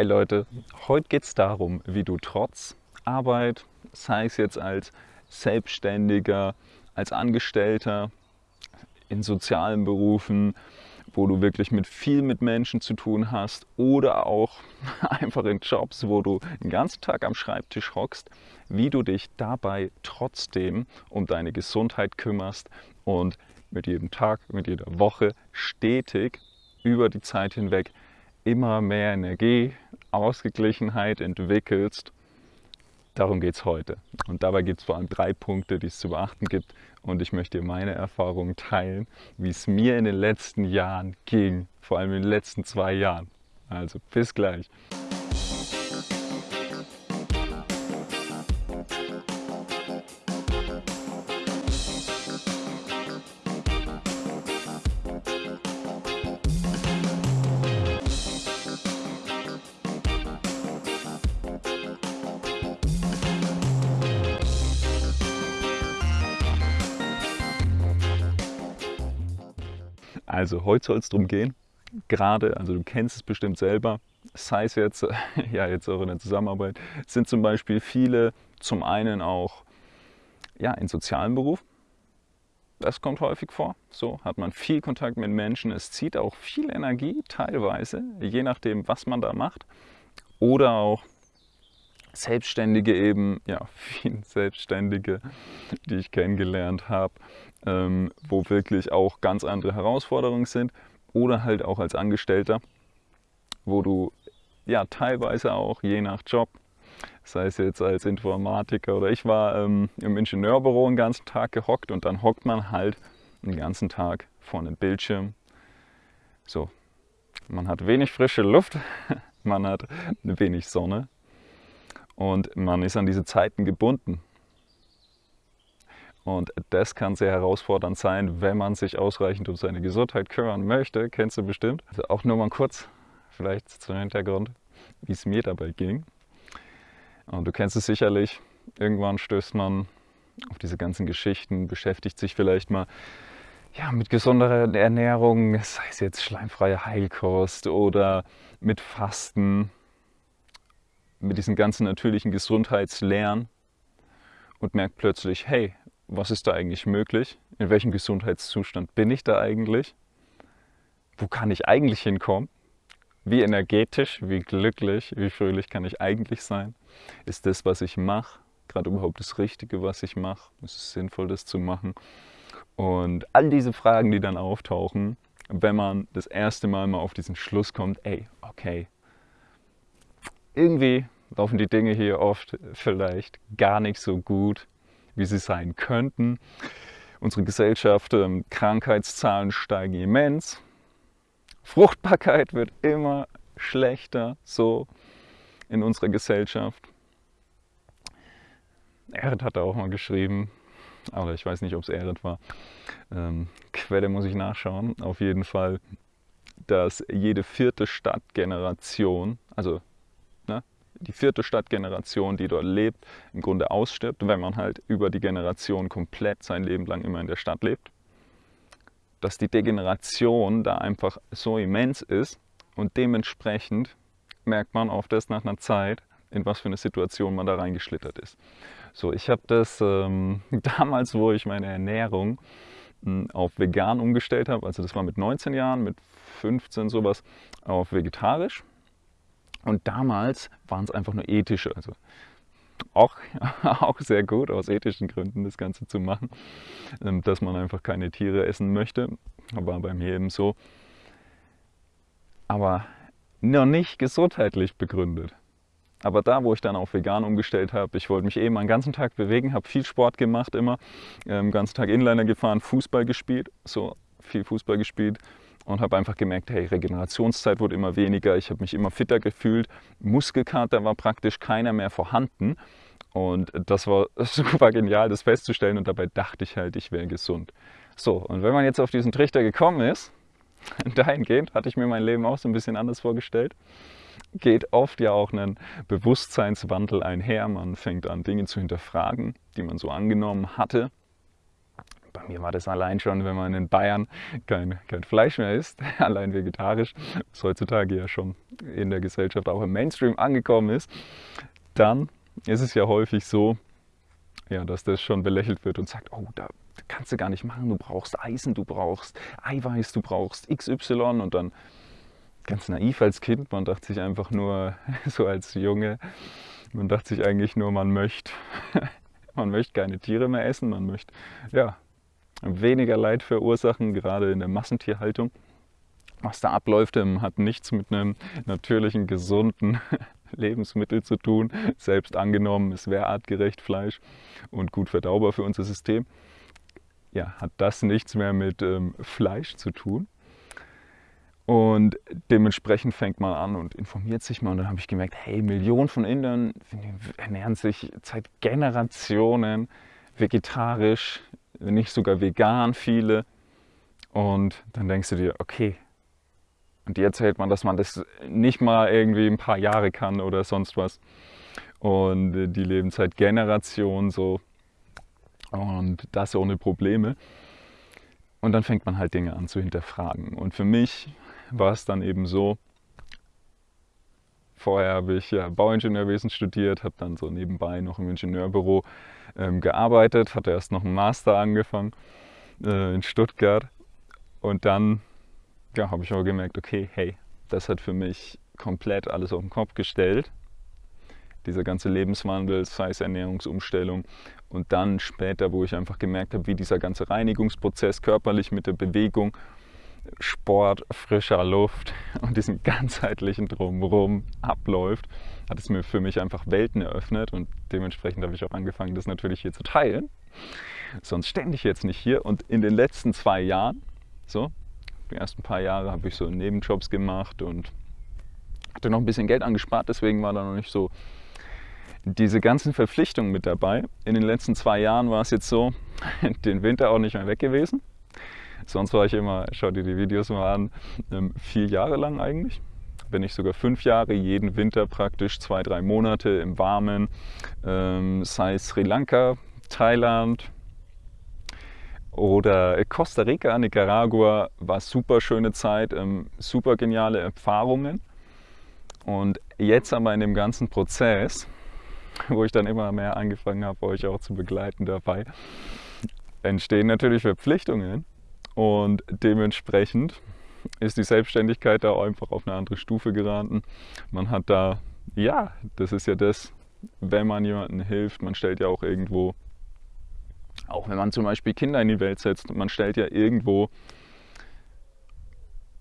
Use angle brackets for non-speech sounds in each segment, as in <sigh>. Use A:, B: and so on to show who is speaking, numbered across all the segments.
A: Hi Leute, heute geht es darum, wie du trotz Arbeit, sei es jetzt als Selbstständiger, als Angestellter, in sozialen Berufen, wo du wirklich mit viel mit Menschen zu tun hast oder auch <laughs> einfach in Jobs, wo du den ganzen Tag am Schreibtisch hockst, wie du dich dabei trotzdem um deine Gesundheit kümmerst und mit jedem Tag, mit jeder Woche stetig über die Zeit hinweg immer mehr Energie, Ausgeglichenheit entwickelst. Darum geht es heute. Und dabei gibt es vor allem drei Punkte, die es zu beachten gibt. Und ich möchte dir meine Erfahrungen teilen, wie es mir in den letzten Jahren ging, vor allem in den letzten zwei Jahren. Also bis gleich. Also heute soll es darum gehen, gerade, also du kennst es bestimmt selber, sei es jetzt, <laughs> ja jetzt auch in der Zusammenarbeit, sind zum Beispiel viele zum einen auch ja, in sozialen Beruf. Das kommt häufig vor. So hat man viel Kontakt mit Menschen. Es zieht auch viel Energie teilweise, je nachdem, was man da macht. Oder auch Selbstständige eben, ja, <laughs> viele Selbstständige, die ich kennengelernt habe, ähm, wo wirklich auch ganz andere Herausforderungen sind. Oder halt auch als Angestellter, wo du ja teilweise auch je nach Job, sei es jetzt als Informatiker oder ich war ähm, im Ingenieurbüro den ganzen Tag gehockt und dann hockt man halt den ganzen Tag vor einem Bildschirm. So, man hat wenig frische Luft, <laughs> man hat wenig Sonne und man ist an diese Zeiten gebunden. Und das kann sehr herausfordernd sein, wenn man sich ausreichend um seine Gesundheit kümmern möchte. Kennst du bestimmt. Also auch nur mal kurz, vielleicht zum Hintergrund, wie es mir dabei ging. Und du kennst es sicherlich. Irgendwann stößt man auf diese ganzen Geschichten, beschäftigt sich vielleicht mal ja, mit gesunderer Ernährung, sei es jetzt schleimfreie Heilkost oder mit Fasten mit diesen ganzen natürlichen Gesundheitslehren und merkt plötzlich, hey, was ist da eigentlich möglich? In welchem Gesundheitszustand bin ich da eigentlich? Wo kann ich eigentlich hinkommen? Wie energetisch, wie glücklich, wie fröhlich kann ich eigentlich sein? Ist das, was ich mache, gerade überhaupt das Richtige, was ich mache? Ist es sinnvoll, das zu machen? Und all diese Fragen, die dann auftauchen, wenn man das erste Mal mal auf diesen Schluss kommt, ey, okay, irgendwie laufen die Dinge hier oft vielleicht gar nicht so gut, wie sie sein könnten. Unsere Gesellschaft, ähm, Krankheitszahlen steigen immens. Fruchtbarkeit wird immer schlechter, so in unserer Gesellschaft. Erd hat auch mal geschrieben, aber ich weiß nicht, ob es Erd war. Ähm, Quelle muss ich nachschauen. Auf jeden Fall, dass jede vierte Stadtgeneration, also die vierte Stadtgeneration, die dort lebt, im Grunde ausstirbt, wenn man halt über die Generation komplett sein Leben lang immer in der Stadt lebt. Dass die Degeneration da einfach so immens ist und dementsprechend merkt man oft erst nach einer Zeit, in was für eine Situation man da reingeschlittert ist. So, ich habe das ähm, <laughs> damals, wo ich meine Ernährung hm, auf vegan umgestellt habe, also das war mit 19 Jahren, mit 15 sowas, auf vegetarisch und damals waren es einfach nur ethische, also auch, <laughs> auch sehr gut aus ethischen Gründen das Ganze zu machen, ähm, dass man einfach keine Tiere essen möchte. War bei mir eben so. Aber noch nicht gesundheitlich begründet. Aber da, wo ich dann auf vegan umgestellt habe, ich wollte mich eben den ganzen Tag bewegen, habe viel Sport gemacht immer, den ähm, ganzen Tag Inliner gefahren, Fußball gespielt, so viel Fußball gespielt und habe einfach gemerkt, hey, Regenerationszeit wurde immer weniger, ich habe mich immer fitter gefühlt, Muskelkater war praktisch keiner mehr vorhanden. Und das war <laughs> super genial, das festzustellen. Und dabei dachte ich halt, ich wäre gesund. So, und wenn man jetzt auf diesen Trichter gekommen ist, <laughs> dahingehend hatte ich mir mein Leben auch so ein bisschen anders vorgestellt, geht oft ja auch ein Bewusstseinswandel einher, man fängt an Dinge zu hinterfragen, die man so angenommen hatte bei mir war das allein schon, wenn man in Bayern kein, kein Fleisch mehr isst, <laughs> allein vegetarisch, was heutzutage ja schon in der Gesellschaft auch im Mainstream angekommen ist, dann ist es ja häufig so, ja, dass das schon belächelt wird und sagt, oh, da kannst du gar nicht machen, du brauchst Eisen, du brauchst Eiweiß, du brauchst XY und dann ganz naiv als Kind, man dachte sich einfach nur, <laughs> so als Junge, man dachte sich eigentlich nur, man möchte, <laughs> man möchte keine Tiere mehr essen, man möchte ja, weniger Leid verursachen, gerade in der Massentierhaltung. Was da abläuft, ähm, hat nichts mit einem natürlichen, gesunden <laughs> Lebensmittel zu tun. Selbst angenommen, es wäre artgerecht Fleisch und gut verdaubar für unser System. Ja, hat das nichts mehr mit ähm, Fleisch zu tun. Und dementsprechend fängt man an und informiert sich mal. Und dann habe ich gemerkt, hey, Millionen von Indern ernähren sich seit Generationen vegetarisch, wenn nicht sogar vegan viele. Und dann denkst du dir, okay, und die erzählt man, dass man das nicht mal irgendwie ein paar Jahre kann oder sonst was. Und die leben seit Generationen so. Und das ohne Probleme. Und dann fängt man halt Dinge an zu hinterfragen. Und für mich war es dann eben so, vorher habe ich ja Bauingenieurwesen studiert, habe dann so nebenbei noch im Ingenieurbüro ähm, gearbeitet, hatte erst noch einen Master angefangen äh, in Stuttgart und dann ja, habe ich auch gemerkt, okay, hey, das hat für mich komplett alles auf den Kopf gestellt. Dieser ganze Lebenswandel, sei es Ernährungsumstellung und dann später, wo ich einfach gemerkt habe, wie dieser ganze Reinigungsprozess körperlich mit der Bewegung Sport, frischer Luft <laughs> und diesem ganzheitlichen Drumherum abläuft, hat es mir für mich einfach Welten eröffnet und dementsprechend habe ich auch angefangen, das natürlich hier zu teilen. Sonst stände ich jetzt nicht hier und in den letzten zwei Jahren, so, die ersten paar Jahre habe ich so Nebenjobs gemacht und hatte noch ein bisschen Geld angespart, deswegen war da noch nicht so diese ganzen Verpflichtungen mit dabei. In den letzten zwei Jahren war es jetzt so, <laughs> den Winter auch nicht mehr weg gewesen. Sonst war ich immer, schau dir die Videos mal an, ähm, vier Jahre lang eigentlich. Wenn nicht sogar fünf Jahre, jeden Winter praktisch zwei, drei Monate im Warmen, ähm, sei Sri Lanka, Thailand oder Costa Rica, Nicaragua, war super schöne Zeit, ähm, super geniale Erfahrungen. Und jetzt aber in dem ganzen Prozess, <laughs> wo ich dann immer mehr angefangen habe, euch auch zu begleiten dabei, entstehen natürlich Verpflichtungen und dementsprechend ist die Selbstständigkeit da einfach auf eine andere Stufe geraten. Man hat da, ja, das ist ja das, wenn man jemandem hilft, man stellt ja auch irgendwo, auch wenn man zum Beispiel Kinder in die Welt setzt, man stellt ja irgendwo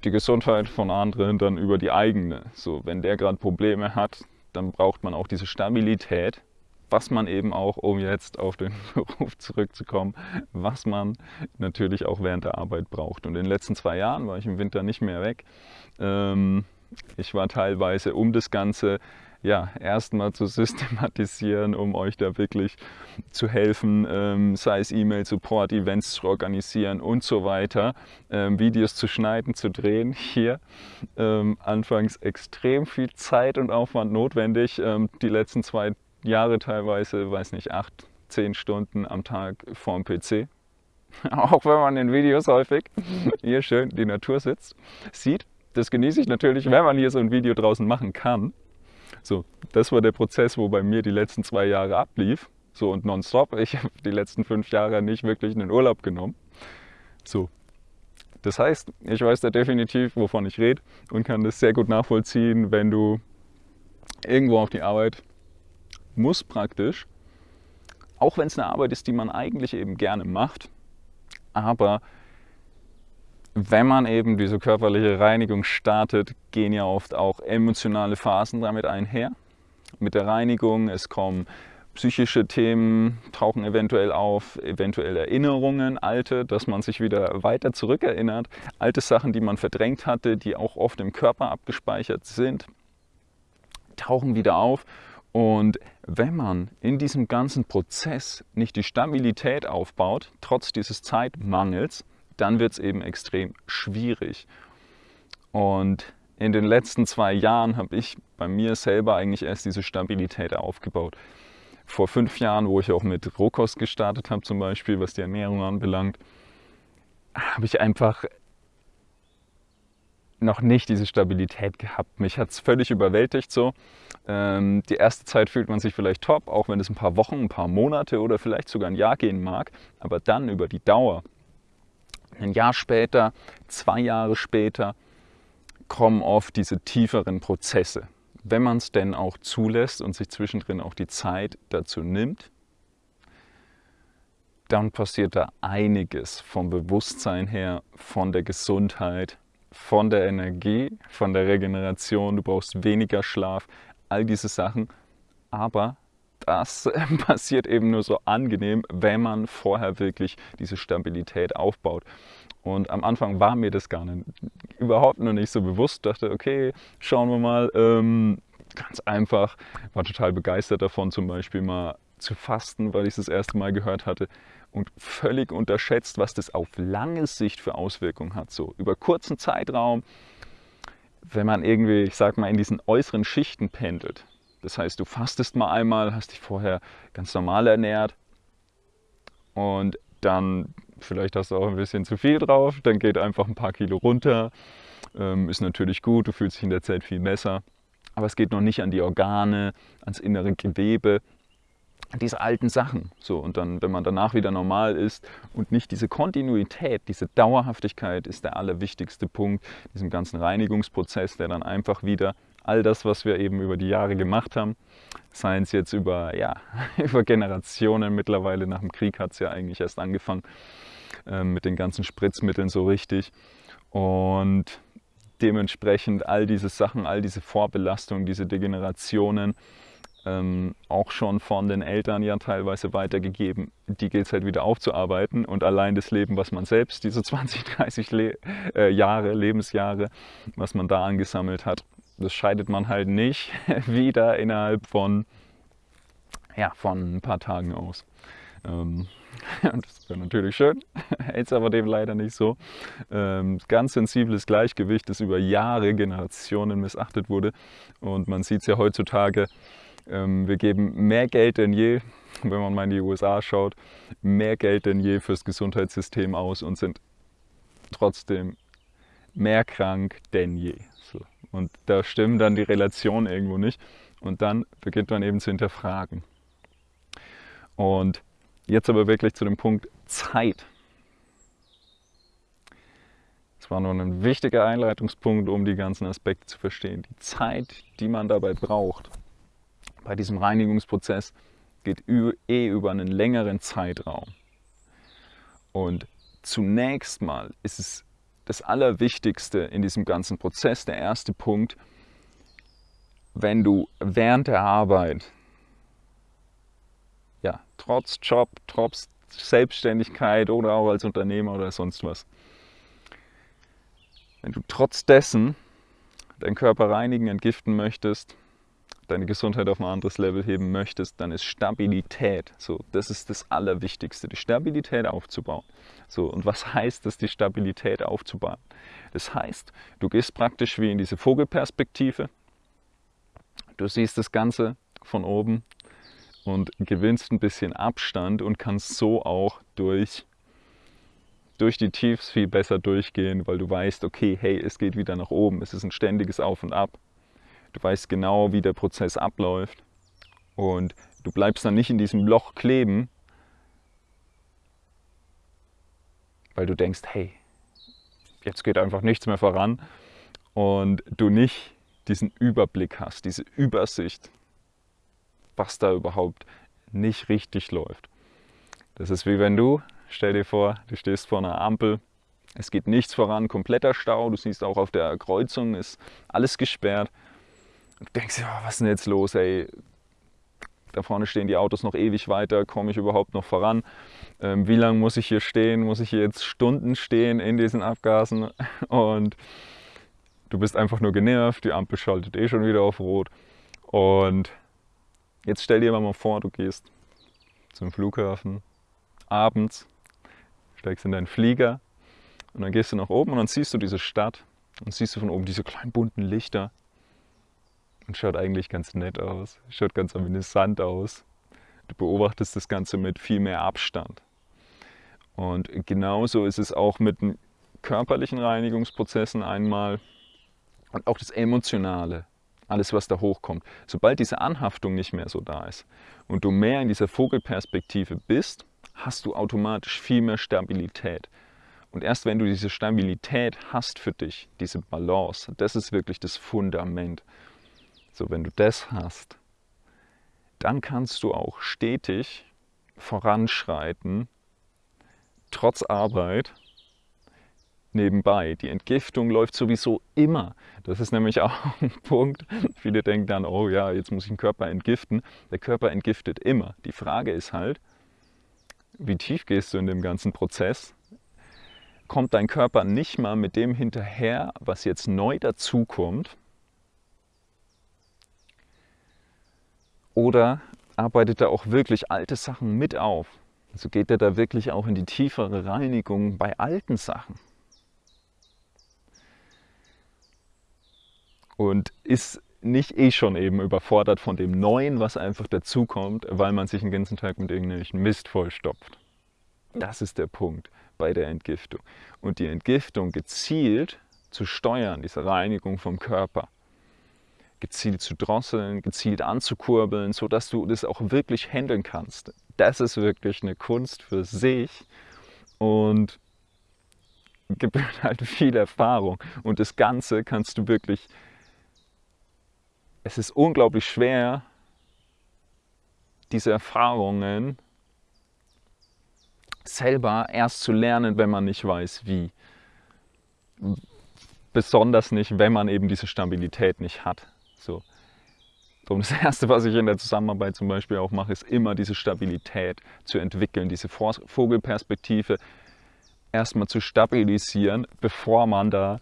A: die Gesundheit von anderen dann über die eigene. So, wenn der gerade Probleme hat, dann braucht man auch diese Stabilität was man eben auch, um jetzt auf den <laughs> Beruf zurückzukommen, was man natürlich auch während der Arbeit braucht. Und in den letzten zwei Jahren war ich im Winter nicht mehr weg. Ähm, ich war teilweise, um das Ganze ja, erstmal zu <laughs> systematisieren, um euch da wirklich zu helfen, ähm, sei es E-Mail-Support, Events zu organisieren und so weiter, ähm, Videos zu schneiden, zu drehen. Hier ähm, anfangs extrem viel Zeit und Aufwand notwendig. Ähm, die letzten zwei Jahre teilweise, weiß nicht, acht, zehn Stunden am Tag vorm PC. <laughs> Auch wenn man in Videos häufig <laughs> hier schön die Natur sitzt, sieht. Das genieße ich natürlich, wenn man hier so ein Video draußen machen kann. So, das war der Prozess, wo bei mir die letzten zwei Jahre ablief. So und nonstop. Ich habe die letzten fünf Jahre nicht wirklich einen Urlaub genommen. So. Das heißt, ich weiß da definitiv, wovon ich rede und kann das sehr gut nachvollziehen, wenn du irgendwo auf die Arbeit muss praktisch, auch wenn es eine Arbeit ist, die man eigentlich eben gerne macht, aber wenn man eben diese körperliche Reinigung startet, gehen ja oft auch emotionale Phasen damit einher. Mit der Reinigung, es kommen psychische Themen, tauchen eventuell auf, eventuell Erinnerungen, alte, dass man sich wieder weiter zurückerinnert, alte Sachen, die man verdrängt hatte, die auch oft im Körper abgespeichert sind, tauchen wieder auf und wenn man in diesem ganzen Prozess nicht die Stabilität aufbaut, trotz dieses Zeitmangels, dann wird es eben extrem schwierig. Und in den letzten zwei Jahren habe ich bei mir selber eigentlich erst diese Stabilität aufgebaut. vor fünf Jahren, wo ich auch mit Rohkost gestartet habe zum Beispiel, was die Ernährung anbelangt, habe ich einfach noch nicht diese Stabilität gehabt. Mich hat es völlig überwältigt so. Ähm, die erste Zeit fühlt man sich vielleicht top, auch wenn es ein paar Wochen, ein paar Monate oder vielleicht sogar ein Jahr gehen mag. Aber dann über die Dauer, ein Jahr später, zwei Jahre später, kommen oft diese tieferen Prozesse. Wenn man es denn auch zulässt und sich zwischendrin auch die Zeit dazu nimmt, dann passiert da einiges vom Bewusstsein her, von der Gesundheit, von der Energie, von der Regeneration. Du brauchst weniger Schlaf, all diese Sachen. Aber das <laughs> passiert eben nur so angenehm, wenn man vorher wirklich diese Stabilität aufbaut. Und am Anfang war mir das gar nicht, überhaupt noch nicht so bewusst. Dachte, okay, schauen wir mal. Ähm, ganz einfach, war total begeistert davon, zum Beispiel mal zu fasten, weil ich es das erste Mal gehört hatte und völlig unterschätzt, was das auf lange Sicht für Auswirkungen hat. So über kurzen Zeitraum, wenn man irgendwie, ich sag mal, in diesen äußeren Schichten pendelt. Das heißt, du fastest mal einmal, hast dich vorher ganz normal ernährt und dann vielleicht hast du auch ein bisschen zu viel drauf, dann geht einfach ein paar Kilo runter. Ähm, ist natürlich gut, du fühlst dich in der Zeit viel besser, aber es geht noch nicht an die Organe, ans innere Gewebe, diese alten Sachen. So, und dann, wenn man danach wieder normal ist und nicht diese Kontinuität, diese Dauerhaftigkeit ist der allerwichtigste Punkt, diesem ganzen Reinigungsprozess, der dann einfach wieder all das, was wir eben über die Jahre gemacht haben, seien es jetzt über, ja, <laughs> über Generationen mittlerweile, nach dem Krieg hat es ja eigentlich erst angefangen äh, mit den ganzen Spritzmitteln so richtig. Und dementsprechend all diese Sachen, all diese Vorbelastungen, diese Degenerationen, ähm, auch schon von den Eltern ja teilweise weitergegeben. Die gilt es halt wieder aufzuarbeiten und allein das Leben, was man selbst, diese <laughs> 20, 30 Le äh, Jahre, Lebensjahre, was man da angesammelt hat, das scheidet man halt nicht <laughs> wieder innerhalb von, ja, von ein paar Tagen aus. Ähm, <laughs> das wäre natürlich schön, jetzt aber dem leider nicht so. Ähm, ganz sensibles Gleichgewicht, das über Jahre, Generationen missachtet wurde. Und man sieht es ja heutzutage, wir geben mehr Geld denn je, <laughs> wenn man mal in die USA schaut, mehr Geld denn je fürs Gesundheitssystem aus und sind trotzdem mehr krank denn je. Und da stimmen dann die Relationen irgendwo nicht. Und dann beginnt man eben zu hinterfragen. Und jetzt aber wirklich zu dem Punkt Zeit. Das war nur ein wichtiger Einleitungspunkt, um die ganzen Aspekte zu verstehen. Die Zeit, die man dabei braucht, bei diesem Reinigungsprozess geht eh über einen längeren Zeitraum. Und zunächst mal ist es das Allerwichtigste in diesem ganzen Prozess, der erste Punkt, wenn du während der Arbeit, ja, trotz Job, trotz Selbstständigkeit oder auch als Unternehmer oder sonst was, wenn du trotz dessen deinen Körper reinigen, entgiften möchtest, deine Gesundheit auf ein anderes Level heben möchtest, dann ist Stabilität. So, das ist das Allerwichtigste, die Stabilität aufzubauen. So, und was heißt es, die Stabilität aufzubauen? Das heißt, du gehst praktisch wie in diese Vogelperspektive. Du siehst das Ganze von oben und gewinnst ein bisschen Abstand und kannst so auch durch durch die Tiefs viel besser durchgehen, weil du weißt, okay, hey, es geht wieder nach oben, es ist ein ständiges Auf und Ab. Du weißt genau, wie der Prozess abläuft. Und du bleibst dann nicht in diesem Loch kleben, weil du denkst, hey, jetzt geht einfach nichts mehr voran. Und du nicht diesen Überblick hast, diese Übersicht, was da überhaupt nicht richtig läuft. Das ist wie wenn du, stell dir vor, du stehst vor einer Ampel, es geht nichts voran, kompletter Stau, du siehst auch auf der Kreuzung ist alles gesperrt und du denkst, ja, was ist denn jetzt los, ey? Da vorne stehen die Autos noch ewig weiter, komme ich überhaupt noch voran? Ähm, wie lange muss ich hier stehen? Muss ich hier jetzt Stunden stehen in diesen Abgasen? <laughs> Und du bist einfach nur genervt, die Ampel schaltet eh schon wieder auf Rot. Und jetzt stell dir mal vor, du gehst zum Flughafen abends, steigst in deinen Flieger und dann gehst du nach oben und dann siehst du diese Stadt und siehst du von oben diese kleinen bunten Lichter und schaut eigentlich ganz nett aus, schaut ganz amüsant aus. Du beobachtest das Ganze mit viel mehr Abstand. Und genauso ist es auch mit den körperlichen Reinigungsprozessen einmal und auch das Emotionale, alles was da hochkommt. Sobald diese Anhaftung nicht mehr so da ist und du mehr in dieser Vogelperspektive bist, hast du automatisch viel mehr Stabilität. Und erst wenn du diese Stabilität hast für dich, diese Balance, das ist wirklich das Fundament. So, wenn du das hast, dann kannst du auch stetig voranschreiten, trotz Arbeit, nebenbei. Die Entgiftung läuft sowieso immer. Das ist nämlich auch <laughs> ein Punkt. Viele denken dann, oh ja, jetzt muss ich den Körper entgiften. Der Körper entgiftet immer. Die Frage ist halt, wie tief gehst du in dem ganzen Prozess? Kommt dein Körper nicht mal mit dem hinterher, was jetzt neu dazukommt? Oder arbeitet er auch wirklich alte Sachen mit auf? Also geht er da wirklich auch in die tiefere Reinigung bei alten Sachen? Und ist nicht eh schon eben überfordert von dem Neuen, was einfach dazukommt, weil man sich den ganzen Tag mit irgendwelchen Mist vollstopft. Das ist der Punkt bei der Entgiftung. Und die Entgiftung gezielt zu steuern, diese Reinigung vom Körper, gezielt zu drosseln, gezielt anzukurbeln, sodass du das auch wirklich handeln kannst. Das ist wirklich eine Kunst für sich und gibt <laughs> halt viel Erfahrung. Und das Ganze kannst du wirklich es ist unglaublich schwer, diese Erfahrungen selber erst zu lernen, wenn man nicht weiß, wie. Besonders nicht, wenn man eben diese Stabilität nicht hat. So. Das <laughs> Erste, was ich in der Zusammenarbeit zum Beispiel auch mache, ist immer diese Stabilität zu entwickeln, diese Vogelperspektive erstmal zu stabilisieren, bevor man da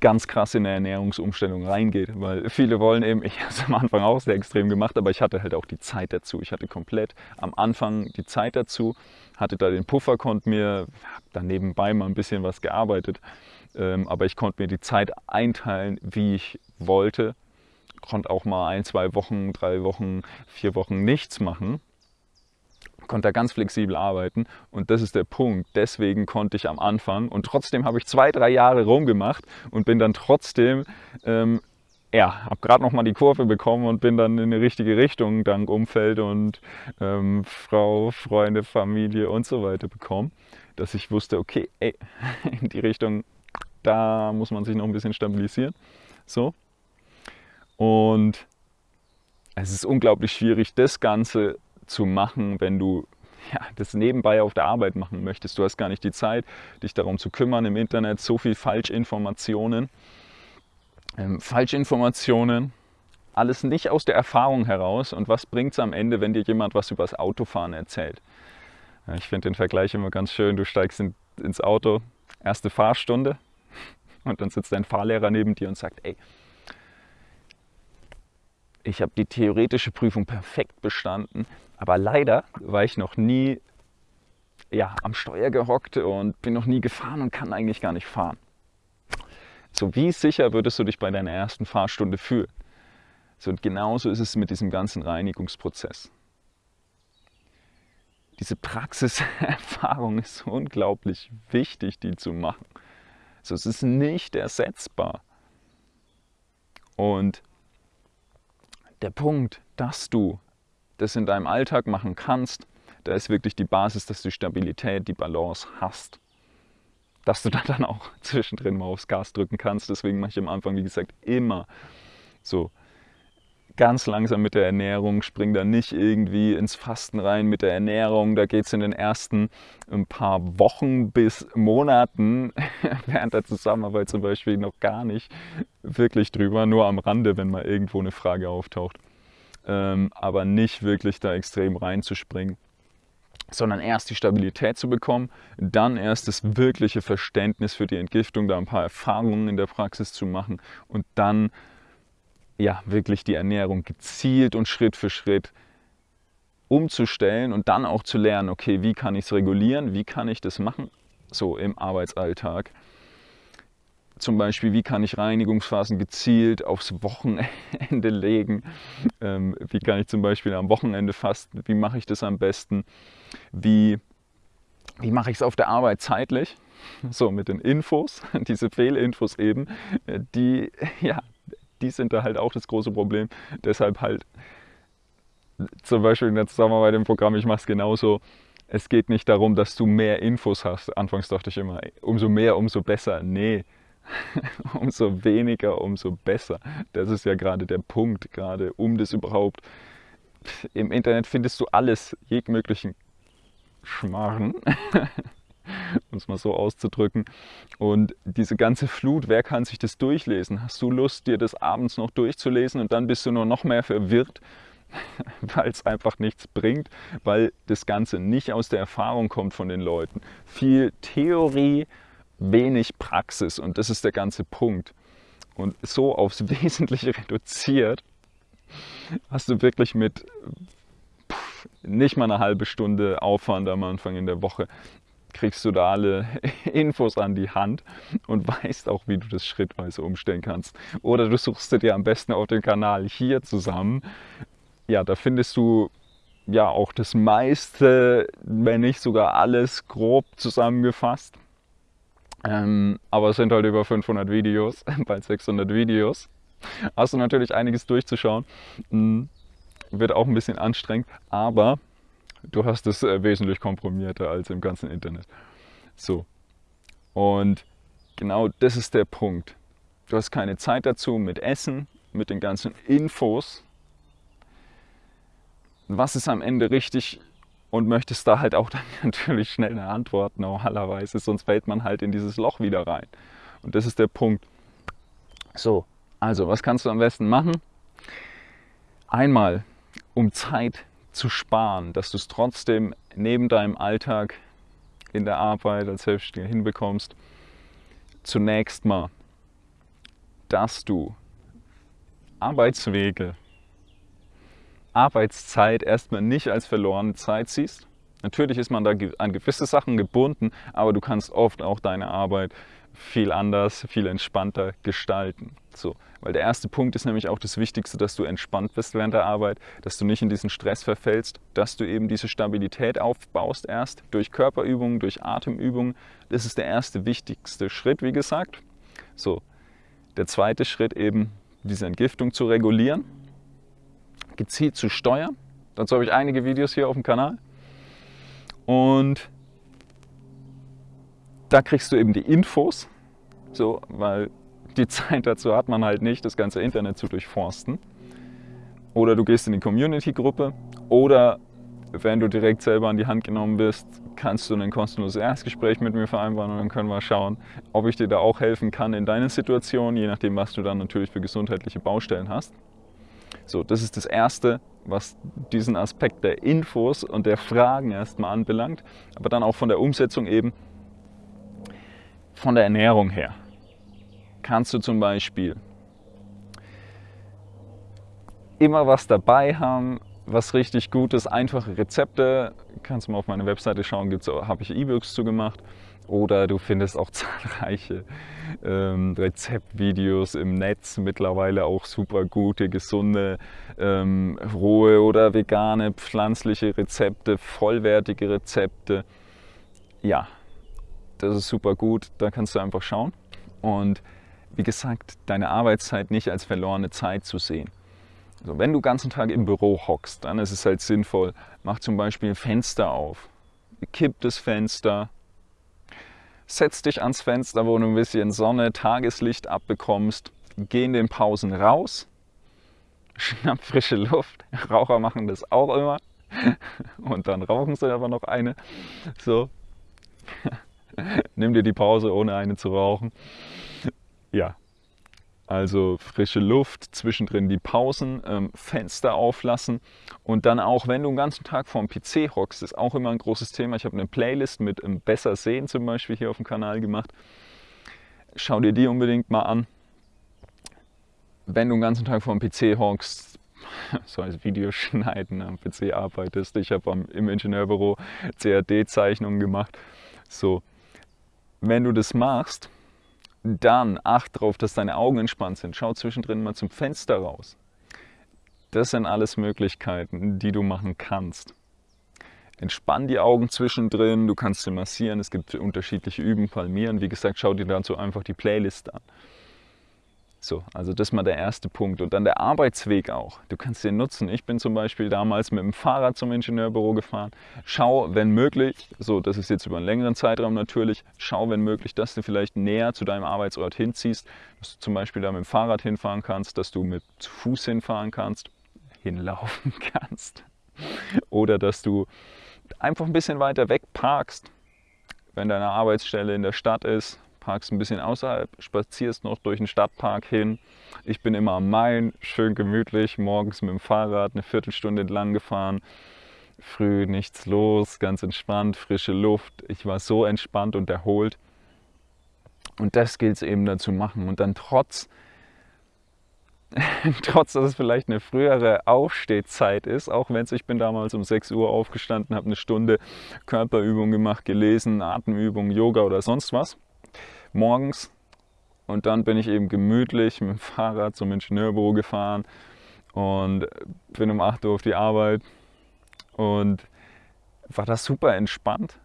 A: ganz krass in eine Ernährungsumstellung reingeht, weil viele wollen eben, ich <laughs> habe es am Anfang auch sehr extrem gemacht, aber ich hatte halt auch die Zeit dazu. Ich hatte komplett am Anfang die Zeit dazu, hatte da den Puffer, konnte mir dann nebenbei mal ein bisschen was gearbeitet, ähm, aber ich konnte mir die Zeit einteilen, wie ich wollte, konnte auch mal ein, zwei Wochen, drei Wochen, vier Wochen nichts machen konnte da ganz flexibel arbeiten und das ist der Punkt. Deswegen konnte ich am Anfang und trotzdem habe ich zwei, drei Jahre rumgemacht und bin dann trotzdem, ähm, ja, habe gerade noch mal die Kurve bekommen und bin dann in die richtige Richtung dank Umfeld und ähm, Frau, Freunde, Familie und so weiter bekommen, dass ich wusste, okay, ey, <laughs> in die Richtung, da muss man sich noch ein bisschen stabilisieren. So. Und es ist unglaublich schwierig, das Ganze zu machen, wenn du ja, das nebenbei auf der Arbeit machen möchtest. Du hast gar nicht die Zeit, dich darum zu kümmern im Internet. So viel Falschinformationen. Ähm, Falschinformationen, alles nicht aus der Erfahrung heraus. Und was bringt es am Ende, wenn dir jemand was über das Autofahren erzählt? Ja, ich finde den Vergleich immer ganz schön. Du steigst in, ins Auto, erste Fahrstunde <laughs> und dann sitzt dein Fahrlehrer neben dir und sagt, ey, ich habe die theoretische Prüfung perfekt bestanden, aber leider war ich noch nie ja, am Steuer gehockt und bin noch nie gefahren und kann eigentlich gar nicht fahren. So wie sicher würdest du dich bei deiner ersten Fahrstunde fühlen? So, und genauso ist es mit diesem ganzen Reinigungsprozess. Diese Praxiserfahrung <laughs> ist unglaublich wichtig, die zu machen. So, es ist nicht ersetzbar. Und der Punkt, dass du das in deinem Alltag machen kannst, da ist wirklich die Basis, dass du Stabilität, die Balance hast. Dass du <laughs> dann auch zwischendrin mal aufs Gas drücken kannst. Deswegen mache ich am Anfang, wie gesagt, immer so ganz langsam mit der Ernährung, spring da nicht irgendwie ins Fasten rein mit der Ernährung. Da geht es in den ersten ein paar Wochen bis Monaten <laughs> während der Zusammenarbeit zum Beispiel noch gar nicht wirklich drüber, nur am Rande, wenn mal irgendwo eine Frage auftaucht. Ähm, aber nicht wirklich da extrem reinzuspringen sondern erst die Stabilität zu bekommen, dann erst das wirkliche Verständnis für die Entgiftung, da ein paar Erfahrungen in der Praxis zu machen und dann ja, wirklich die Ernährung gezielt und Schritt für Schritt umzustellen und dann auch zu lernen, okay, wie kann ich es regulieren, wie kann ich das machen, so im Arbeitsalltag. zum Beispiel, wie kann ich Reinigungsphasen gezielt aufs Wochenende <laughs> legen? Ähm, wie kann ich zum Beispiel am Wochenende fasten? Wie mache ich das am besten? Wie, wie mache ich es auf der Arbeit zeitlich? So, mit den Infos, <laughs> diese Fehlinfos eben, äh, die, <laughs> ja, die sind da halt auch das große Problem. Deshalb halt zum Beispiel in der Zusammenarbeit im Programm, ich mache es genauso. Es geht nicht darum, dass du mehr Infos hast. Anfangs dachte ich immer, umso mehr, umso besser. Nee, <laughs> umso weniger, umso besser. Das ist ja gerade der Punkt, gerade um das überhaupt. Im Internet findest du alles, jeglichen Schmarren, <laughs> <laughs> um es mal so auszudrücken. Und diese ganze Flut, wer kann sich das durchlesen? Hast du Lust, dir das abends noch durchzulesen und dann bist du nur noch mehr verwirrt, <laughs> weil es einfach nichts bringt, weil das Ganze nicht aus der Erfahrung kommt von den Leuten. Viel Theorie, wenig Praxis und das ist der ganze Punkt. Und so aufs <laughs> Wesentliche reduziert, hast du wirklich mit nicht mal eine halbe Stunde Aufwand am Anfang in der Woche kriegst du da alle <laughs> Infos an die Hand und weißt auch, wie du das schrittweise umstellen kannst. Oder du suchst dir am besten auf dem Kanal hier zusammen. Ja, da findest du ja auch das meiste, wenn nicht sogar alles grob zusammengefasst. Ähm, aber es sind halt über 500 Videos, <laughs> bald 600 Videos. Hast du natürlich einiges durchzuschauen. Mhm. Wird auch ein bisschen anstrengend, aber du hast es äh, wesentlich komprimierter als im ganzen Internet. So. Und genau das ist der Punkt. Du hast keine Zeit dazu mit Essen, mit den ganzen Infos. Was ist am Ende richtig und möchtest da halt auch dann <laughs> natürlich schnell eine Antwort normalerweise, sonst fällt man halt in dieses Loch wieder rein. Und das ist der Punkt. So, also was kannst du am besten machen? Einmal, um Zeit zu sparen, dass du es trotzdem neben deinem Alltag in der Arbeit als Selbstständiger hinbekommst, zunächst mal, dass du Arbeitswege Arbeitszeit erstmal nicht als verlorene Zeit siehst. Natürlich ist man da an gewisse Sachen gebunden, aber du kannst oft auch deine Arbeit viel anders, viel entspannter gestalten. So, weil der erste Punkt ist nämlich auch das Wichtigste, dass du entspannt bist während der Arbeit, dass du nicht in diesen Stress verfällst, dass du eben diese Stabilität aufbaust erst durch Körperübungen, durch Atemübungen. Das ist der erste wichtigste Schritt, wie gesagt. So, der zweite Schritt eben diese Entgiftung zu regulieren gezielt zu steuern. Dazu habe ich einige Videos hier auf dem Kanal. Und da kriegst du eben die Infos, so, weil die <laughs> Zeit dazu hat man halt nicht, das ganze Internet zu durchforsten. Oder du gehst in die Community-Gruppe oder wenn du direkt selber an die Hand genommen bist, kannst du ein kostenloses Erstgespräch mit mir vereinbaren und dann können wir schauen, ob ich dir da auch helfen kann in deiner Situation, je nachdem, was du dann natürlich für gesundheitliche Baustellen hast. So, das ist das Erste, was diesen Aspekt der Infos und der Fragen erstmal anbelangt, aber dann auch von der Umsetzung eben von der Ernährung her. Kannst du zum Beispiel immer was dabei haben, was richtig gut ist, einfache Rezepte, kannst du mal auf meine Webseite schauen, habe ich E-Books zu gemacht oder du findest auch <laughs> zahlreiche ähm, Rezeptvideos im Netz, mittlerweile auch super gute, gesunde, ähm, rohe oder vegane, pflanzliche Rezepte, vollwertige Rezepte. Ja, das ist super gut, da kannst du einfach schauen. Und wie gesagt, deine Arbeitszeit nicht als verlorene Zeit zu sehen. Also wenn du den ganzen Tag im Büro hockst, dann ist es halt sinnvoll, mach zum Beispiel ein Fenster auf, kipp das Fenster, setz dich ans Fenster, wo du ein bisschen Sonne, Tageslicht abbekommst, geh in den Pausen raus, <laughs> schnapp frische Luft. Raucher machen das auch immer. <laughs> Und dann rauchen sie aber noch eine. So. <laughs> <laughs> Nimm dir die Pause, ohne eine zu rauchen. Ja, also frische Luft, zwischendrin die Pausen, ähm, Fenster auflassen und dann auch, wenn du den ganzen Tag vorm PC hockst, ist auch immer ein großes Thema. Ich habe eine Playlist mit ähm, Besser sehen zum Beispiel hier auf dem Kanal gemacht. Schau dir die unbedingt mal an. Wenn du den ganzen Tag vorm PC hockst, <laughs> so als Videoschneiden am PC arbeitest, ich habe im Ingenieurbüro CAD-Zeichnungen gemacht, so, wenn du das machst, Dann acht darauf, dass deine Augen entspannt sind. Schau zwischendrin mal zum Fenster raus. Das sind alles Möglichkeiten, die du machen kannst. Entspann die Augen zwischendrin, du kannst sie massieren, es gibt unterschiedliche Übungen, Palmieren. Wie gesagt, schau dir dazu einfach die Playlist an. So, also das ist mal der erste Punkt. Und dann der Arbeitsweg auch. Du kannst den nutzen. Ich bin zum Beispiel damals mit dem Fahrrad zum Ingenieurbüro gefahren. Schau, wenn möglich, so das ist jetzt über einen längeren Zeitraum natürlich, schau, wenn möglich, dass du vielleicht näher zu deinem Arbeitsort hinziehst, dass du zum Beispiel da mit dem Fahrrad hinfahren kannst, dass du mit zu Fuß hinfahren kannst, hinlaufen <laughs> kannst. Oder dass du einfach ein bisschen weiter weg parkst, wenn deine Arbeitsstelle in der Stadt ist, parkst ein bisschen außerhalb, spazierst noch durch den Stadtpark hin. Ich bin immer am Main, schön gemütlich, morgens mit dem Fahrrad eine Viertelstunde entlang gefahren. Früh nichts los, ganz entspannt, frische Luft. Ich war so entspannt und erholt. Und das gilt es eben dazu machen. Und dann trotz, <laughs> trotz dass es vielleicht eine frühere Aufstehzeit ist, auch wenn es, ich bin damals um 6 Uhr aufgestanden, habe eine Stunde Körperübung gemacht, gelesen, Atemübung, Yoga oder sonst was morgens. Und dann bin ich eben gemütlich mit dem Fahrrad zum Ingenieurbüro gefahren und bin um 8 Uhr auf die Arbeit. Und war das super entspannt.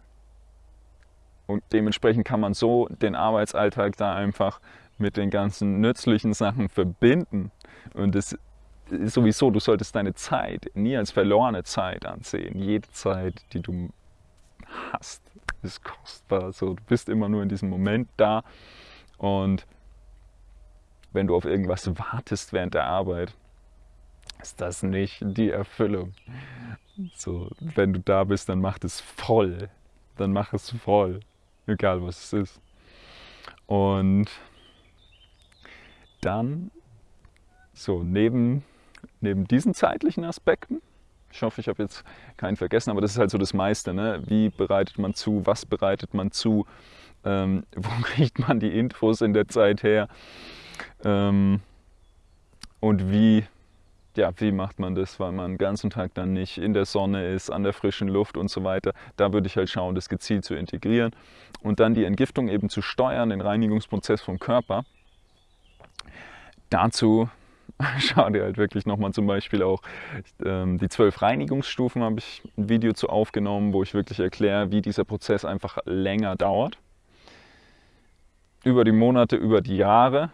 A: Und dementsprechend kann man so den Arbeitsalltag da einfach mit den ganzen nützlichen Sachen verbinden. Und das ist sowieso, du solltest deine Zeit nie als verlorene Zeit ansehen. Jede Zeit, die du hast, ist kostbar. So, du bist immer nur in diesem Moment da und wenn du auf irgendwas wartest während der Arbeit, ist das nicht die Erfüllung. So, wenn du da bist, dann mach es voll. Dann mach es voll, egal was es ist. Und dann, so neben, neben diesen zeitlichen Aspekten, ich hoffe, ich habe jetzt keinen vergessen, aber das ist halt so das meiste. Ne? Wie bereitet man zu? Was bereitet man zu? Ähm, <laughs> wo kriegt man die Infos in der Zeit her? Ähm, und wie, ja, wie macht man das, weil man den ganzen Tag dann nicht in der Sonne ist, an der frischen Luft und so weiter. Da würde ich halt schauen, das gezielt zu integrieren und dann die Entgiftung eben zu steuern, den Reinigungsprozess vom Körper. Dazu <laughs> schau dir halt wirklich nochmal zum Beispiel auch ähm, die zwölf Reinigungsstufen habe ich ein Video zu aufgenommen, wo ich wirklich erkläre, wie dieser Prozess einfach länger dauert. Über die Monate, über die Jahre,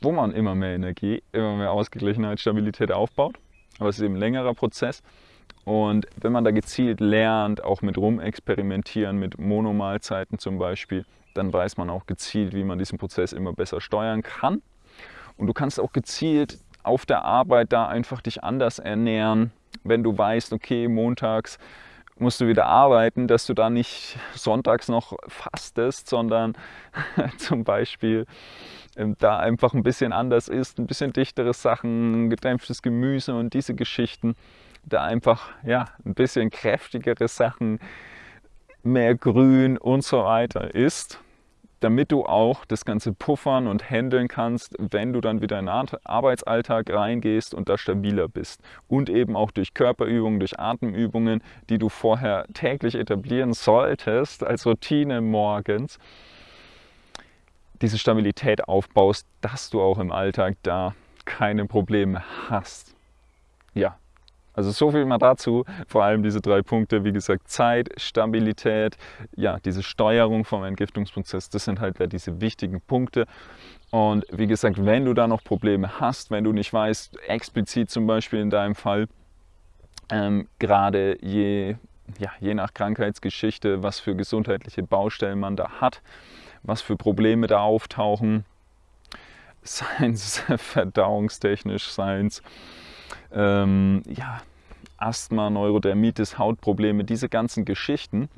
A: wo man immer mehr Energie, immer mehr Ausgeglichenheit, Stabilität aufbaut. Aber es ist eben ein längerer Prozess. Und wenn man da gezielt lernt, auch mit rumexperimentieren, mit Monomahlzeiten zum Beispiel, dann weiß man auch gezielt, wie man diesen Prozess immer besser steuern kann. Und du kannst auch gezielt auf der Arbeit da einfach dich anders ernähren, wenn du weißt, okay, montags musst du wieder arbeiten, dass du da nicht sonntags noch fastest, sondern <laughs> zum Beispiel ähm, da einfach ein bisschen anders isst, ein bisschen dichtere Sachen, gedämpftes Gemüse und diese Geschichten, da einfach ja, ein bisschen kräftigere Sachen, mehr Grün und so weiter isst damit du auch das Ganze puffern und handeln kannst, wenn du dann wieder in den Arbeitsalltag reingehst und da stabiler bist. Und eben auch durch Körperübungen, durch Atemübungen, die du vorher täglich etablieren solltest, als Routine morgens, diese Stabilität aufbaust, dass du auch im Alltag da keine Probleme hast. Ja, also so viel mal dazu, vor allem diese drei Punkte, wie gesagt, Zeit, Stabilität, ja, diese Steuerung vom Entgiftungsprozess, das sind halt diese wichtigen Punkte. Und wie gesagt, wenn du da noch Probleme hast, wenn du nicht weißt, explizit zum Beispiel in deinem Fall, ähm, gerade je, ja, je nach Krankheitsgeschichte, was für gesundheitliche Baustellen man da hat, was für Probleme da auftauchen, <laughs> seien es <laughs> verdauungstechnisch, seien es ähm, ja, Asthma, Neurodermitis, Hautprobleme, diese ganzen Geschichten,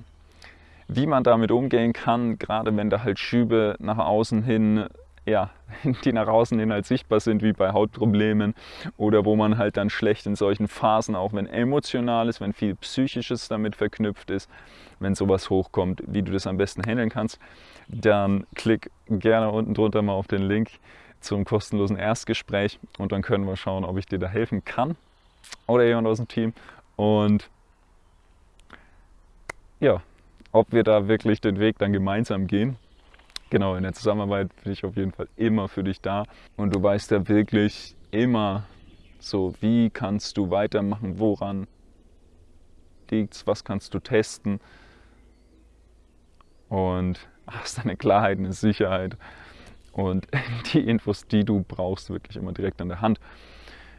A: wie man damit umgehen kann, gerade wenn da halt Schübe nach außen hin, ja, <laughs> die nach außen hin halt sichtbar sind, wie bei Hautproblemen oder wo man halt dann schlecht in solchen Phasen, auch wenn emotional ist, wenn viel Psychisches damit verknüpft ist, wenn sowas hochkommt, wie du das am besten handeln kannst, dann klick gerne unten drunter mal auf den Link zum kostenlosen Erstgespräch und dann können wir schauen, ob ich dir da helfen kann oder jemand aus dem Team. Und ja, ob wir da wirklich den Weg dann gemeinsam gehen. genau, in der Zusammenarbeit bin ich auf jeden Fall immer für dich da und du weißt ja wirklich immer so, wie kannst du weitermachen, woran liegt's, was kannst du testen und hast eine Klarheit, eine Sicherheit und <laughs> die Infos, die du brauchst, wirklich immer direkt an der Hand.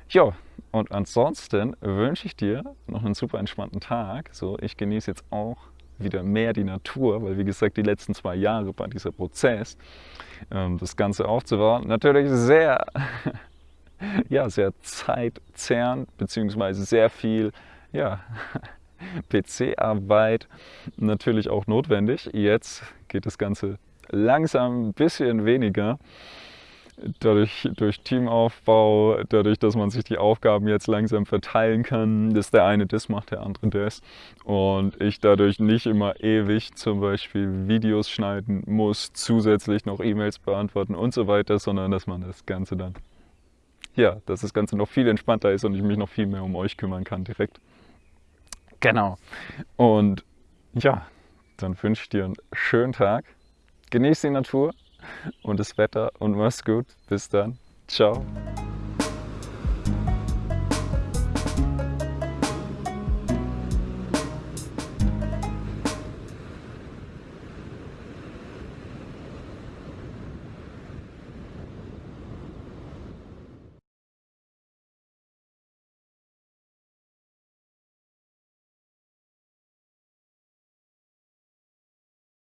A: Ja, und ansonsten wünsche ich dir noch einen super entspannten Tag. So, ich genieße jetzt auch wieder mehr die Natur, weil wie gesagt, die letzten zwei Jahre war dieser Prozess, ähm, das Ganze aufzubauen, natürlich sehr, <laughs> ja, sehr zeitzerrend, beziehungsweise sehr viel, ja, <laughs> PC-Arbeit natürlich auch notwendig. Jetzt geht das Ganze langsam ein bisschen weniger dadurch, durch Teamaufbau, dadurch, dass man sich die Aufgaben jetzt langsam verteilen kann, dass der eine das macht, der andere das und ich dadurch nicht immer ewig zum Beispiel Videos schneiden muss, zusätzlich noch E-Mails beantworten und so weiter, sondern dass man das Ganze dann, ja, dass das Ganze noch viel entspannter ist und ich mich noch viel mehr um euch kümmern kann direkt. Genau. Und ja, dann wünsche ich dir einen schönen Tag. Genieß die Natur und das Wetter und mach's gut. Bis dann. Ciao.